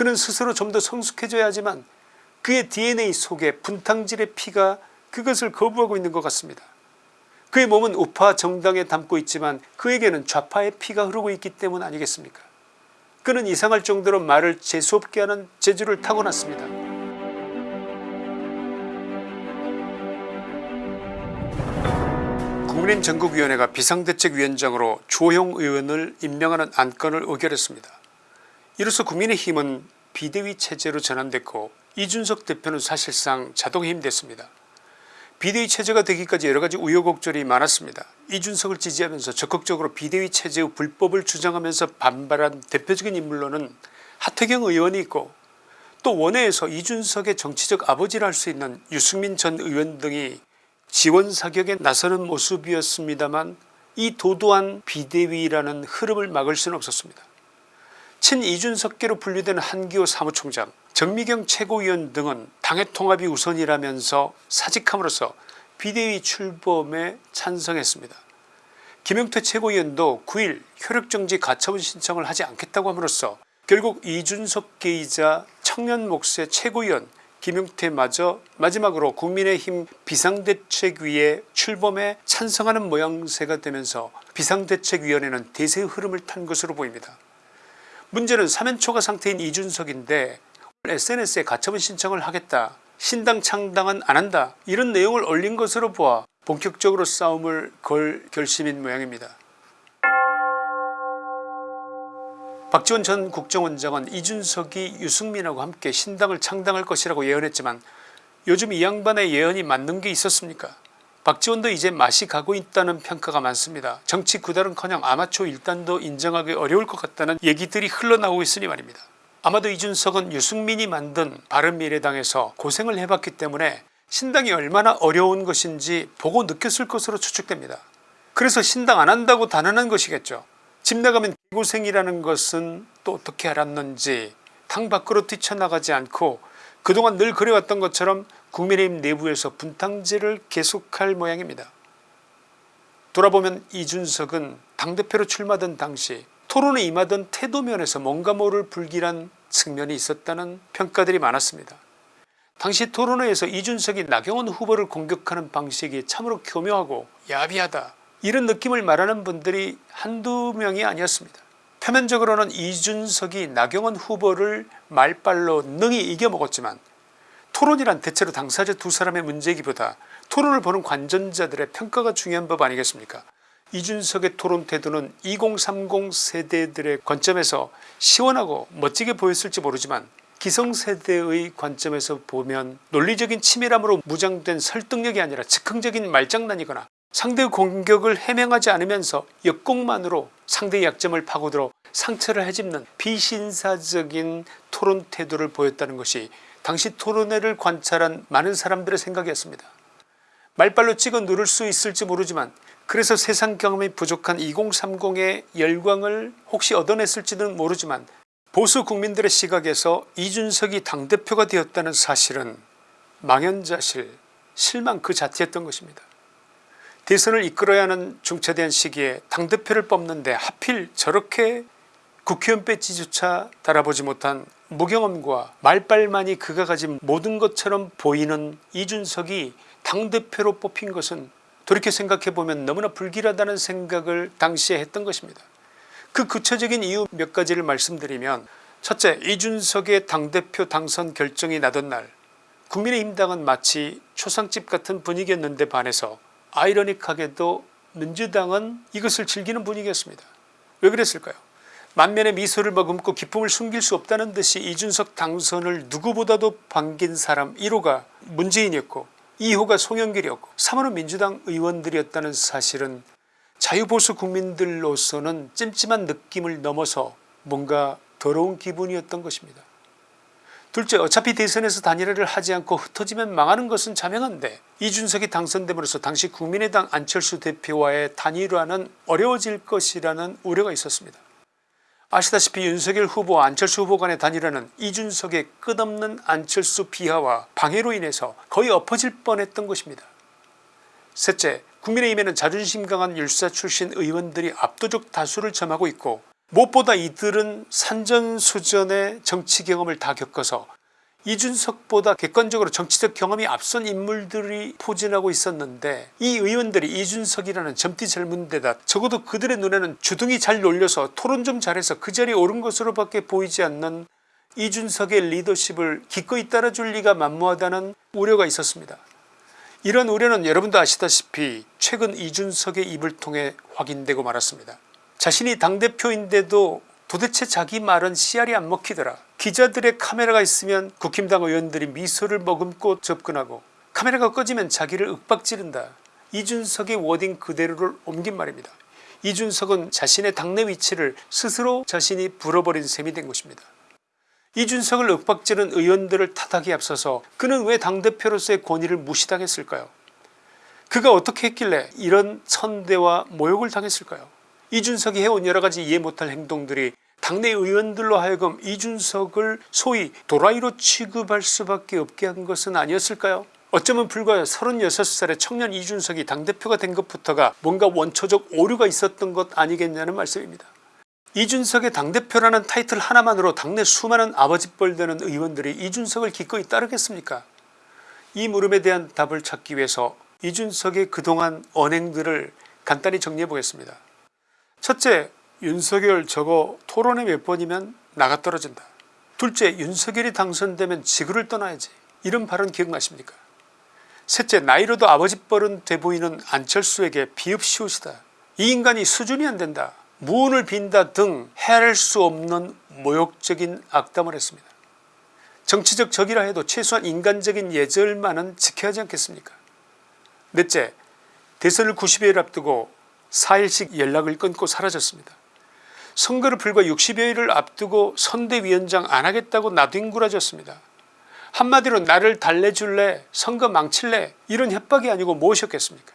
그는 스스로 좀 더 성숙해져야 하지만 그의 dna 속에 분탕질의 피가 그것을 거부하고 있는 것 같습니다. 그의 몸은 우파 정당에 담고 있지만 그에게는 좌파의 피가 흐르고 있기 때문 아니겠습니까 그는 이상할 정도로 말을 재수없게 하는 재주를 타고났습니다. 국민의힘 전국위원회가 비상대책위원장으로 조영 의원을 임명하는 안건을 의결했습니다. 이로써 국민의힘은 비대위 체제로 전환됐고 이준석 대표는 사실상 자동 해임됐습니다. 비대위 체제가 되기까지 여러가지 우여곡절이 많았습니다. 이준석을 지지하면서 적극적으로 비대위 체제의 불법을 주장하면서 반발한 대표적인 인물로는 하태경 의원이 있고 또 원외에서 이준석의 정치적 아버지라 할수 있는 유승민 전 의원 등이 지원 사격에 나서는 모습이었습니다만 이 도도한 비대위라는 흐름을 막을 수는 없었습니다. 친 이준석계로 분류되는 한기호 사무총장 정미경 최고위원 등은 당의 통합이 우선이라면서 사직함으로써 비대위 출범에 찬성했습니다. 김용태 최고위원도 9일 효력정지 가처분 신청을 하지 않겠다고 함으로써 결국 이준석계이자 청년 목세 최고위원 김용태마저 마지막으로 국민의힘 비상대책위에 출범에 찬성하는 모양새가 되면서 비상대책위원회는 대세의 흐름을 탄 것으로 보입니다. 문제는 사면초가 상태인 이준석인데 sns에 가처분 신청을 하겠다 신당 창당은 안한다 이런 내용을 올린 것으로 보아 본격적으로 싸움을 걸 결심인 모양입니다. 박지원 전 국정원장은 이준석이 유승민하고 함께 신당을 창당할 것이라고 예언했지만 요즘 이 양반의 예언이 맞는 게 있었습니까 박지원도 이제 맛이 가고 있다는 평가가 많습니다. 정치 구달은커녕 아마추어 일단도 인정하기 어려울 것 같다는 얘기들이 흘러나오고 있으니 말입니다. 아마도 이준석은 유승민이 만든 바른미래당에서 고생을 해봤기 때문에 신당이 얼마나 어려운 것인지 보고 느꼈을 것으로 추측됩니다. 그래서 신당 안 한다고 단언한 것이겠죠. 집 나가면 고생이라는 것은 또 어떻게 알았는지 당 밖으로 뛰쳐나가지 않고 그동안 늘 그래왔던 것처럼 국민의힘 내부에서 분탕질을 계속할 모양입니다. 돌아보면 이준석은 당대표로 출마하던 당시 토론에 임하던 태도면에서 뭔가 모를 불길한 측면이 있었다는 평가들이 많았습니다. 당시 토론회에서 이준석이 나경원 후보를 공격하는 방식이 참으로 교묘하고 야비하다 이런 느낌을 말하는 분들이 한두 명이 아니었습니다. 표면적으로는 이준석이 나경원 후보를 말빨로 능히 이겨먹었지만 토론이란 대체로 당사자 두 사람의 문제이기보다 토론을 보는 관전자들의 평가가 중요한 법 아니겠습니까? 이준석의 토론 태도는 2030 세대들의 관점에서 시원하고 멋지게 보였을지 모르지만 기성세대의 관점에서 보면 논리적인 치밀함으로 무장된 설득력이 아니라 즉흥적인 말장난이거나 상대의 공격을 해명하지 않으면서 역공만으로 상대의 약점을 파고들어 상처를 헤집는 비신사적인 토론 태도를 보였다는 것이 당시 토론회를 관찰한 많은 사람들의 생각이었습니다. 말빨로 찍어 누를 수 있을지 모르지만 그래서 세상 경험이 부족한 2030의 열광을 혹시 얻어냈을지는 모르지만 보수 국민들의 시각에서 이준석이 당대표가 되었다는 사실은 망연자실 실망 그 자체였던 것입니다. 대선을 이끌어야 하는 중차대한 시기에 당대표를 뽑는데 하필 저렇게 국회의원 배지조차 달아보지 못한 무경험과 말빨만이 그가 가진 모든 것처럼 보이는 이준석이 당대표로 뽑힌 것은 돌이켜 생각해보면 너무나 불길하다는 생각을 당시에 했던 것입니다. 그 구체적인 이유 몇 가지를 말씀드리면 첫째 이준석의 당대표 당선 결정이 나던 날 국민의힘당은 마치 초상집 같은 분위기였는데 반해서 아이러닉하게도 민주당은 이것을 즐기는 분위기였습니다. 왜 그랬을까요 만면의 미소를 머금고 기쁨을 숨길 수 없다는 듯이 이준석 당선을 누구보다도 반긴 사람 1호가 문재인이었고 2호가 송영길이었고 3호는 민주당 의원들이었다는 사실은 자유보수 국민들로서는 찜찜한 느낌을 넘어서 뭔가 더러운 기분이었던 것입니다. 둘째 어차피 대선에서 단일화를 하지 않고 흩어지면 망하는 것은 자명한데 이준석이 당선됨으로써 당시 국민의당 안철수 대표와의 단일화는 어려워질 것이라는 우려가 있었습니다. 아시다시피 윤석열 후보와 안철수 후보 간의 단일화는 이준석의 끝없는 안철수 비하와 방해로 인해서 거의 엎어질 뻔했던 것입니다. 셋째 국민의힘에는 자존심 강한 율사 출신 의원들이 압도적 다수를 점하고 있고 무엇보다 이들은 산전수전의 정치 경험을 다 겪어서 이준석보다 객관적으로 정치적 경험이 앞선 인물들이 포진하고 있었는데 이 의원들이 이준석이라는 젊디 젊은 데다 적어도 그들의 눈에는 주둥이 잘 놀려서 토론 좀 잘해서 그 자리에 오른 것으로밖에 보이지 않는 이준석의 리더십을 기꺼이 따라줄 리가 만무하다는 우려가 있었습니다. 이런 우려는 여러분도 아시다시피 최근 이준석의 입을 통해 확인되고 말았습니다. 자신이 당대표인데도 도대체 자기 말은 씨알이 안 먹히더라. 기자들의 카메라가 있으면 국힘당 의원들이 미소를 머금고 접근하고 카메라가 꺼지면 자기를 윽박지른다. 이준석의 워딩 그대로를 옮긴 말입니다. 이준석은 자신의 당내 위치를 스스로 자신이 불어버린 셈이 된 것입니다. 이준석을 윽박지른 의원들을 탓하기 앞서서 그는 왜 당대표로서의 권위를 무시당했을까요 그가 어떻게 했길래 이런 천대와 모욕을 당했을까요 이준석이 해온 여러가지 이해 못할 행동들이 당내 의원들로 하여금 이준석을 소위 도라이로 취급할 수밖에 없게 한 것은 아니었을까요 어쩌면 불과 36살의 청년 이준석이 당대표가 된 것부터가 뭔가 원초적 오류가 있었던 것 아니겠냐는 말씀입니다. 이준석의 당대표라는 타이틀 하나만으로 당내 수많은 아버지뻘 되는 의원들이 이준석을 기꺼이 따르겠습니까 이 물음에 대한 답을 찾기 위해서 이준석의 그동안 언행들을 간단히 정리해 보겠습니다. 첫째 윤석열 저거 토론회 몇 번이면 나가 떨어진다. 둘째 윤석열이 당선되면 지구를 떠나야지 이런 발언 기억나십니까 셋째 나이로도 아버지뻘은 돼 보이는 안철수에게 비읍시옷이다. 이 인간이 수준이 안된다. 무언을 빈다 등 헤아릴 수 없는 모욕적인 악담을 했습니다. 정치적 적이라 해도 최소한 인간적인 예절만은 지켜야 하지 않겠습니까 넷째 대선을 90여일 앞두고 4일씩 연락을 끊고 사라졌습니다. 선거를 불과 60여일을 앞두고 선대위원장 안하겠다고 나뒹굴어졌습니다. 한마디로 나를 달래줄래 선거 망칠래 이런 협박이 아니고 무엇이었겠습니까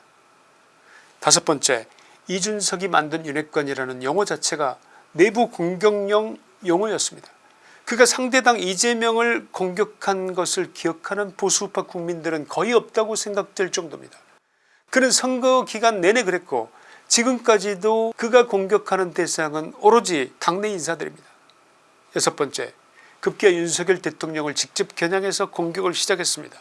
다섯 번째 이준석이 만든 윤핵관이라는 용어 자체가 내부 공격용 용어였습니다. 그가 상대당 이재명을 공격한 것을 기억하는 보수파 국민들은 거의 없다고 생각될 정도입니다. 그는 선거 기간 내내 그랬고 지금까지도 그가 공격하는 대상은 오로지 당내 인사들입니다. 여섯 번째 급기야 윤석열 대통령을 직접 겨냥해서 공격을 시작했습니다.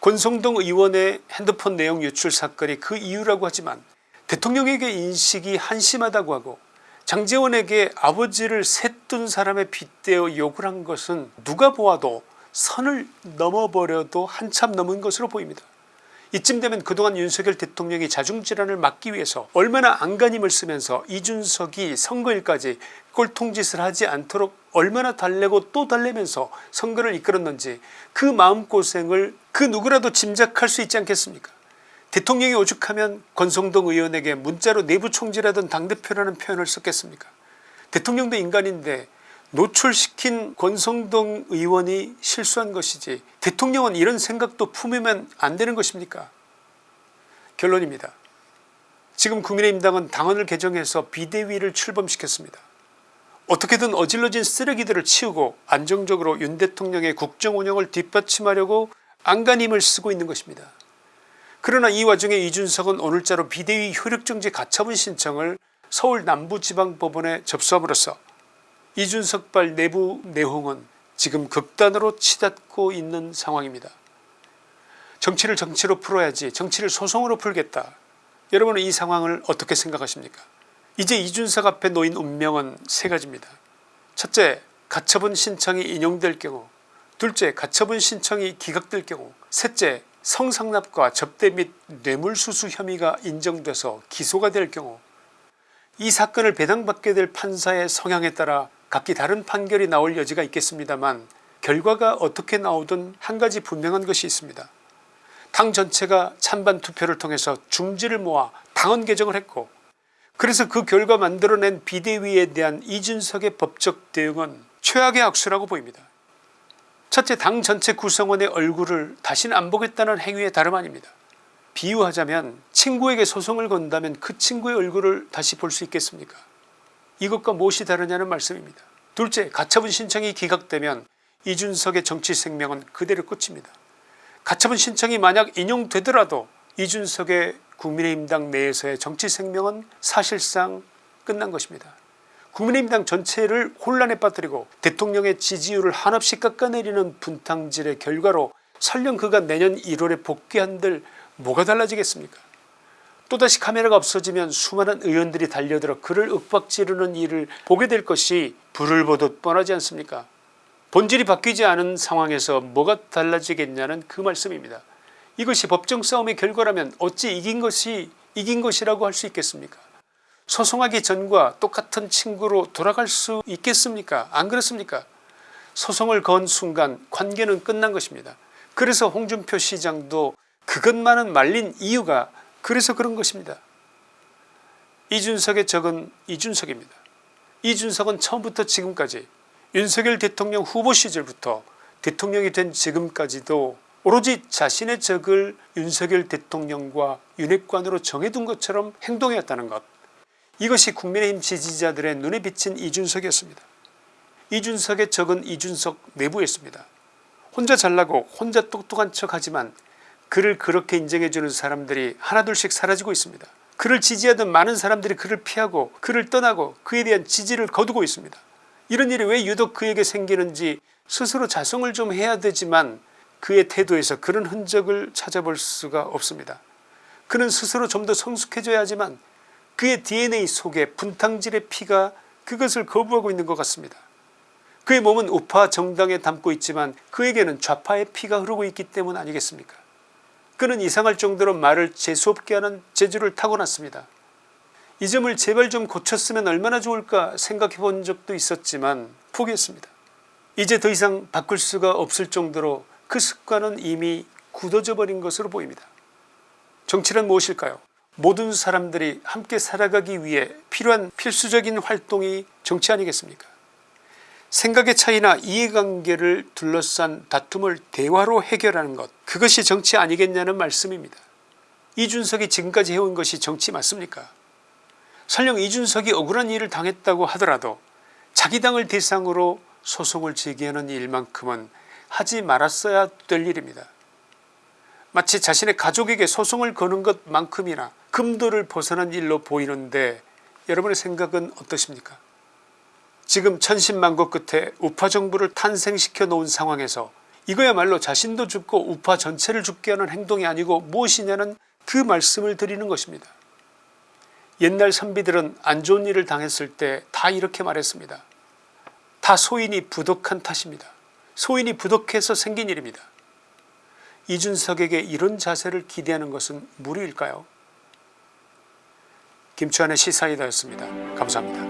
권성동 의원의 핸드폰 내용 유출 사건이 그 이유라고 하지만 대통령에게 인식이 한심하다고 하고 장재원에게 아버지를 셋둔 사람에 빗대어 욕을 한 것은 누가 보아도 선을 넘어버려도 한참 넘은 것으로 보입니다. 이쯤 되면 그동안 윤석열 대통령이 자중질환을 막기 위해서 얼마나 안간힘을 쓰면서 이준석이 선거일까지 꼴통짓을 하지 않도록 얼마나 달래고 또 달래면서 선거를 이끌었는지 그 마음고생을 그 누구라도 짐작할 수 있지 않겠습니까? 대통령이 오죽하면 권성동 의원에게 문자로 내부 총질하던 당대표라는 표현을 썼겠습니까? 대통령도 인간인데 노출시킨 권성동 의원이 실수한 것이지 대통령은 이런 생각도 품으면 안 되는 것입니까 결론입니다. 지금 국민의힘당은 당원을 개정해서 비대위를 출범시켰습니다. 어떻게든 어질러진 쓰레기들을 치우고 안정적으로 윤 대통령의 국정운영을 뒷받침하려고 안간힘을 쓰고 있는 것입니다. 그러나 이 와중에 이준석은 오늘자로 비대위 효력정지 가처분 신청을 서울 남부지방법원에 접수함으로써 이준석발 내부 내홍은 지금 극단으로 치닫고 있는 상황입니다. 정치를 정치로 풀어야지 정치를 소송으로 풀겠다. 여러분은 이 상황을 어떻게 생각하십니까 이제 이준석 앞에 놓인 운명은 세 가지입니다. 첫째 가처분 신청이 인용될 경우 둘째 가처분 신청이 기각될 경우 셋째 성상납과 접대 및 뇌물수수 혐의가 인정돼서 기소가 될 경우 이 사건을 배당받게 될 판사의 성향에 따라 각기 다른 판결이 나올 여지가 있겠습니다만 결과가 어떻게 나오든 한 가지 분명한 것이 있습니다. 당 전체가 찬반 투표를 통해서 중지를 모아 당원 개정을 했고 그래서 그 결과 만들어낸 비대위에 대한 이준석의 법적 대응은 최악의 악수라고 보입니다. 첫째 당 전체 구성원의 얼굴을 다시는 안 보겠다는 행위의 다름 아닙니다. 비유하자면 친구에게 소송을 건다면 그 친구의 얼굴을 다시 볼 수 있겠습니까 이것과 무엇이 다르냐는 말씀입니다. 둘째 가처분 신청이 기각되면 이준석의 정치 생명은 그대로 끝입니다. 가처분 신청이 만약 인용되더라도 이준석의 국민의힘당 내에서의 정치 생명은 사실상 끝난 것입니다. 국민의힘당 전체를 혼란에 빠뜨리고 대통령의 지지율을 한없이 깎아내리는 분탕질의 결과로 설령 그가 내년 1월에 복귀한들 뭐가 달라지겠습니까 또다시 카메라가 없어지면 수많은 의원들이 달려들어 그를 윽박지르는 일을 보게 될 것이 불을 보듯 뻔하지 않습니까 본질이 바뀌지 않은 상황에서 뭐가 달라지겠냐는 그 말씀입니다. 이것이 법정 싸움의 결과라면 어찌 이긴 것이 이긴 것이라고 할 수 있겠습니까 소송하기 전과 똑같은 친구로 돌아갈 수 있겠습니까 안 그렇습니까 소송을 건 순간 관계는 끝난 것입니다. 그래서 홍준표 시장도 그것만은 말린 이유가 그래서 그런 것입니다. 이준석의 적은 이준석입니다. 이준석은 처음부터 지금까지 윤석열 대통령 후보 시절부터 대통령이 된 지금까지도 오로지 자신의 적을 윤석열 대통령과 윤핵관으로 정해둔 것처럼 행동해왔다는 것 이것이 국민의힘 지지자들의 눈에 비친 이준석이었습니다. 이준석의 적은 이준석 내부였습니다. 혼자 잘나고 혼자 똑똑한 척하지만 그를 그렇게 인정해주는 사람들이 하나둘씩 사라지고 있습니다. 그를 지지하던 많은 사람들이 그를 피하고 그를 떠나고 그에 대한 지지를 거두고 있습니다. 이런 일이 왜 유독 그에게 생기는지 스스로 자성을 좀 해야 되지만 그의 태도에서 그런 흔적을 찾아볼 수가 없습니다. 그는 스스로 좀 더 성숙해져야 하지만 그의 dna 속에 분탕질의 피가 그것을 거부하고 있는 것 같습니다. 그의 몸은 우파 정당에 담고 있지만 그에게는 좌파의 피가 흐르고 있기 때문 아니겠습니까 그는 이상할 정도로 말을 재수없게 하는 재주를 타고났습니다. 이 점을 제발 좀 고쳤으면 얼마나 좋을까 생각해 본 적도 있었지만 포기했습니다. 이제 더 이상 바꿀 수가 없을 정도로 그 습관은 이미 굳어져 버린 것으로 보입니다. 정치란 무엇일까요 모든 사람들이 함께 살아가기 위해 필요한 필수적인 활동이 정치 아니겠습니까 생각의 차이나 이해관계를 둘러싼 다툼을 대화로 해결하는 것 그것이 정치 아니겠냐는 말씀입니다. 이준석이 지금까지 해온 것이 정치 맞습니까 설령 이준석이 억울한 일을 당했다고 하더라도 자기 당을 대상으로 소송을 제기하는 일만큼은 하지 말았어야 될 일입니다. 마치 자신의 가족에게 소송을 거는 것만큼이나 금도를 벗어난 일로 보이는데 여러분의 생각은 어떠십니까 지금 천신만고 끝에 우파 정부를 탄생시켜 놓은 상황에서 이거야말로 자신도 죽고 우파 전체를 죽게 하는 행동이 아니고 무엇이냐는 그 말씀을 드리는 것입니다. 옛날 선비들은 안 좋은 일을 당했을 때 다 이렇게 말했습니다. 다 소인이 부덕한 탓입니다. 소인이 부덕해서 생긴 일입니다. 이준석에게 이런 자세를 기대하는 것은 무리일까요 김치환의 시사이다였습니다. 감사합니다.